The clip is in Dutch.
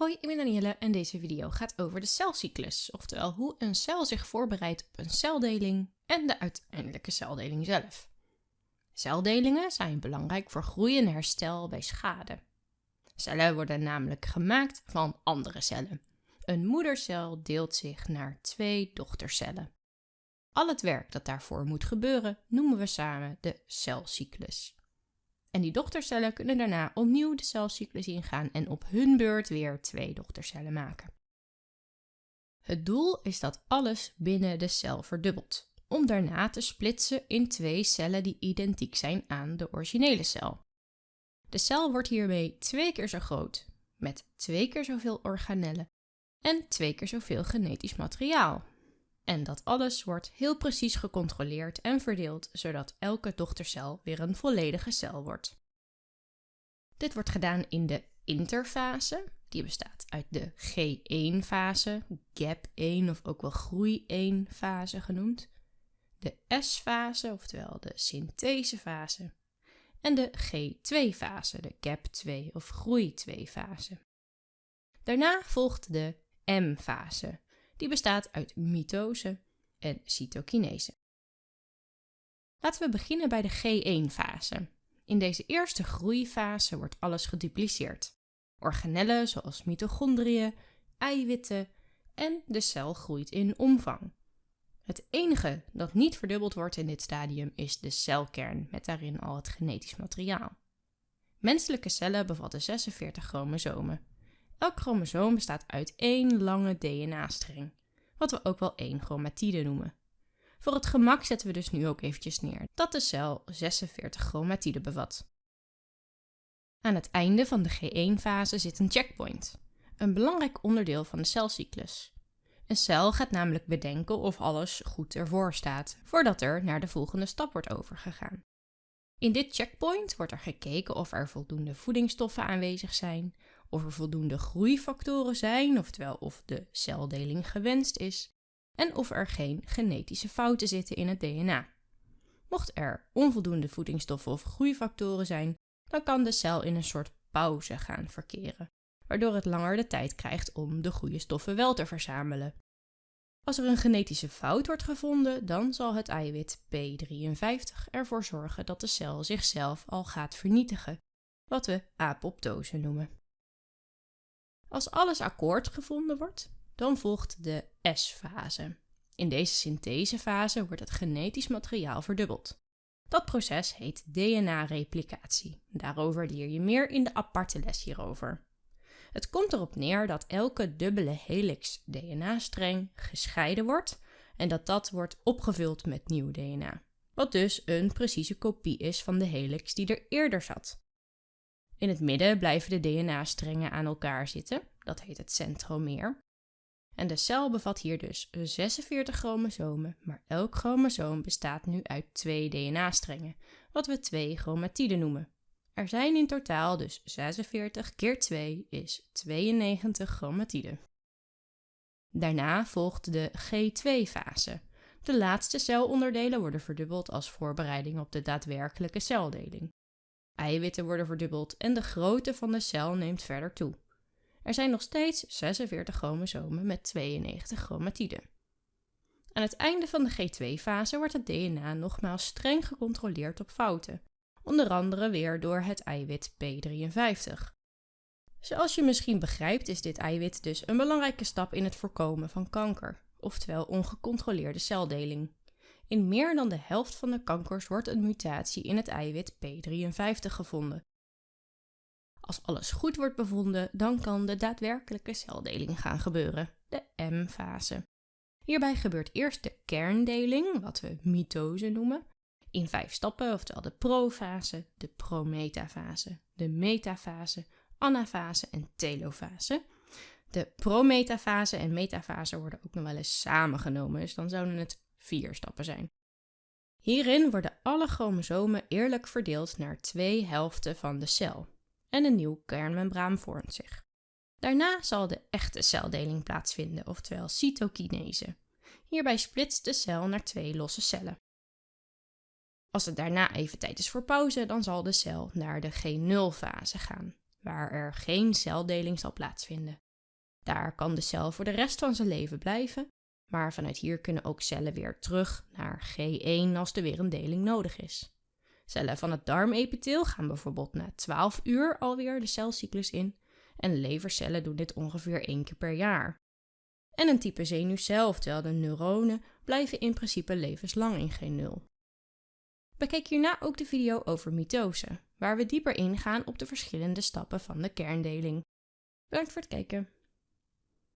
Hoi, ik ben Danielle en deze video gaat over de celcyclus, oftewel hoe een cel zich voorbereidt op een celdeling en de uiteindelijke celdeling zelf. Celdelingen zijn belangrijk voor groei en herstel bij schade. Cellen worden namelijk gemaakt van andere cellen. Een moedercel deelt zich naar twee dochtercellen. Al het werk dat daarvoor moet gebeuren noemen we samen de celcyclus. En die dochtercellen kunnen daarna opnieuw de celcyclus ingaan en op hun beurt weer twee dochtercellen maken. Het doel is dat alles binnen de cel verdubbelt, om daarna te splitsen in twee cellen die identiek zijn aan de originele cel. De cel wordt hiermee twee keer zo groot, met twee keer zoveel organellen en twee keer zoveel genetisch materiaal. En dat alles wordt heel precies gecontroleerd en verdeeld, zodat elke dochtercel weer een volledige cel wordt. Dit wordt gedaan in de interfase, die bestaat uit de G1-fase, gap 1 of ook wel groei 1-fase genoemd, de S-fase, oftewel de synthesefase, en de G2-fase, de gap 2 of groei 2-fase. Daarna volgt de M-fase, die bestaat uit mitose en cytokinese. Laten we beginnen bij de G1-fase. In deze eerste groeifase wordt alles gedupliceerd. Organellen zoals mitochondriën, eiwitten en de cel groeit in omvang. Het enige dat niet verdubbeld wordt in dit stadium is de celkern met daarin al het genetisch materiaal. Menselijke cellen bevatten 46 chromosomen. Elk chromosoom bestaat uit één lange DNA-streng, wat we ook wel één chromatide noemen. Voor het gemak zetten we dus nu ook eventjes neer dat de cel 46 chromatiden bevat. Aan het einde van de G1-fase zit een checkpoint, een belangrijk onderdeel van de celcyclus. Een cel gaat namelijk bedenken of alles goed ervoor staat, voordat er naar de volgende stap wordt overgegaan. In dit checkpoint wordt er gekeken of er voldoende voedingsstoffen aanwezig zijn, of er voldoende groeifactoren zijn, oftewel of de celdeling gewenst is, en of er geen genetische fouten zitten in het DNA. Mocht er onvoldoende voedingsstoffen of groeifactoren zijn, dan kan de cel in een soort pauze gaan verkeren, waardoor het langer de tijd krijgt om de goede stoffen wel te verzamelen. Als er een genetische fout wordt gevonden, dan zal het eiwit P53 ervoor zorgen dat de cel zichzelf al gaat vernietigen, wat we apoptose noemen. Als alles akkoord gevonden wordt, dan volgt de S-fase. In deze synthesefase wordt het genetisch materiaal verdubbeld. Dat proces heet DNA-replicatie. Daarover leer je meer in de aparte les hierover. Het komt erop neer dat elke dubbele helix DNA-streng gescheiden wordt en dat dat wordt opgevuld met nieuw DNA. Wat dus een precieze kopie is van de helix die er eerder zat. In het midden blijven de DNA-strengen aan elkaar zitten, dat heet het centromeer. En de cel bevat hier dus 46 chromosomen, maar elk chromosoom bestaat nu uit twee DNA-strengen, wat we twee chromatiden noemen. Er zijn in totaal dus 46 keer 2 is 92 chromatiden. Daarna volgt de G2-fase. De laatste celonderdelen worden verdubbeld als voorbereiding op de daadwerkelijke celdeling. Eiwitten worden verdubbeld en de grootte van de cel neemt verder toe. Er zijn nog steeds 46 chromosomen met 92 chromatiden. Aan het einde van de G2-fase wordt het DNA nogmaals streng gecontroleerd op fouten, onder andere weer door het eiwit P53. Zoals je misschien begrijpt is dit eiwit dus een belangrijke stap in het voorkomen van kanker, oftewel ongecontroleerde celdeling. In meer dan de helft van de kankers wordt een mutatie in het eiwit P53 gevonden, als alles goed wordt bevonden, dan kan de daadwerkelijke celdeling gaan gebeuren, de M-fase. Hierbij gebeurt eerst de kerndeling, wat we mitose noemen, in vijf stappen, oftewel de profase, de prometafase, de metafase, anafase en telofase. De prometafase en metafase worden ook nog wel eens samengenomen, dus dan zouden het vier stappen zijn. Hierin worden alle chromosomen eerlijk verdeeld naar twee helften van de cel en een nieuw kernmembraan vormt zich. Daarna zal de echte celdeling plaatsvinden, oftewel cytokinese. Hierbij splitst de cel naar twee losse cellen. Als het daarna even tijd is voor pauze, dan zal de cel naar de G0-fase gaan, waar er geen celdeling zal plaatsvinden. Daar kan de cel voor de rest van zijn leven blijven, maar vanuit hier kunnen ook cellen weer terug naar G1 als er weer een deling nodig is. Cellen van het darmepitheel gaan bijvoorbeeld na 12 uur alweer de celcyclus in en levercellen doen dit ongeveer één keer per jaar. En een type zenuwcel, oftewel de neuronen, blijven in principe levenslang in G0. Bekijk hierna ook de video over mitose, waar we dieper ingaan op de verschillende stappen van de kerndeling. Bedankt voor het kijken.